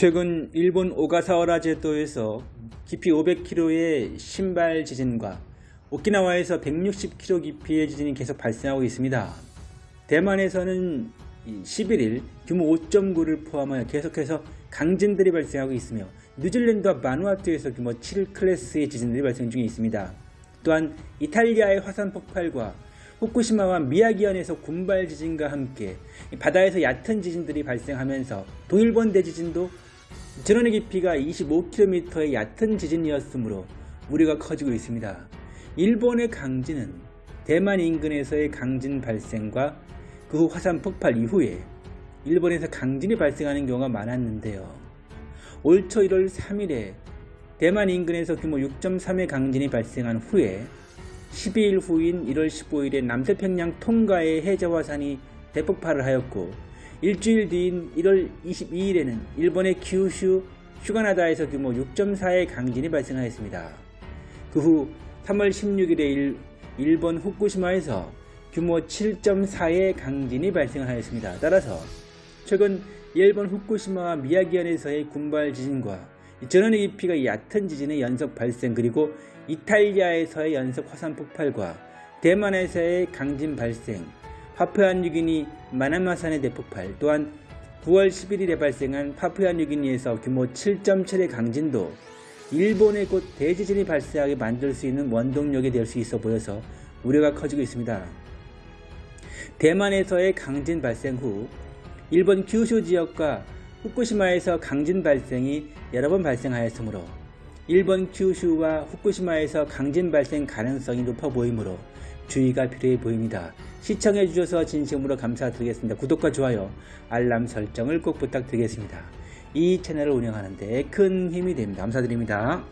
최근 일본 오가사와라 제도에서 깊이 500km의 신발 지진과 오키나와에서 160km 깊이의 지진이 계속 발생하고 있습니다. 대만에서는 11일 규모 5.9를 포함하여 계속해서 강진들이 발생하고 있으며 뉴질랜드와 마누아투에서 규모 7 클래스의 지진들이 발생 중에 있습니다. 또한 이탈리아의 화산 폭발과 후쿠시마와 미야기현에서 군발 지진과 함께 바다에서 얕은 지진들이 발생하면서 동일본 대지진도 전원의 깊이가 25km의 얕은 지진이었으므로 우려가 커지고 있습니다. 일본의 강진은 대만 인근에서의 강진 발생과 그 후 화산 폭발 이후에 일본에서 강진이 발생하는 경우가 많았는데요. 올초 1월 3일에 대만 인근에서 규모 6.3의 강진이 발생한 후에 12일 후인 1월 15일에 남태평양 통가의 해저화산이 대폭발을 하였고 일주일 뒤인 1월 22일에는 일본의 규슈 슈가나다에서 규모 6.4의 강진이 발생하였습니다. 그 후 3월 16일에 일, 본 후쿠시마에서 규모 7.4의 강진이 발생하였습니다. 따라서 최근 일본 후쿠시마와 미야기현에서의 군발 지진과 전원의 깊이가 얕은 지진의 연속 발생 그리고 이탈리아에서의 연속 화산 폭발과 대만에서의 강진 발생, 파푸아뉴기니 마나마산의 대폭발 또한 9월 11일에 발생한 파푸아뉴기니에서 규모 7.7의 강진도 일본의 곧 대지진이 발생하게 만들 수 있는 원동력이 될 수 있어 보여서 우려가 커지고 있습니다. 대만에서의 강진 발생 후 일본 규슈 지역과 후쿠시마에서 강진 발생이 여러 번 발생하였으므로 일본 규슈와 후쿠시마에서 강진 발생 가능성이 높아 보이므로 주의가 필요해 보입니다. 시청해 주셔서 진심으로 감사드리겠습니다. 구독과 좋아요, 알람 설정을 꼭 부탁드리겠습니다. 이 채널을 운영하는데 큰 힘이 됩니다. 감사드립니다.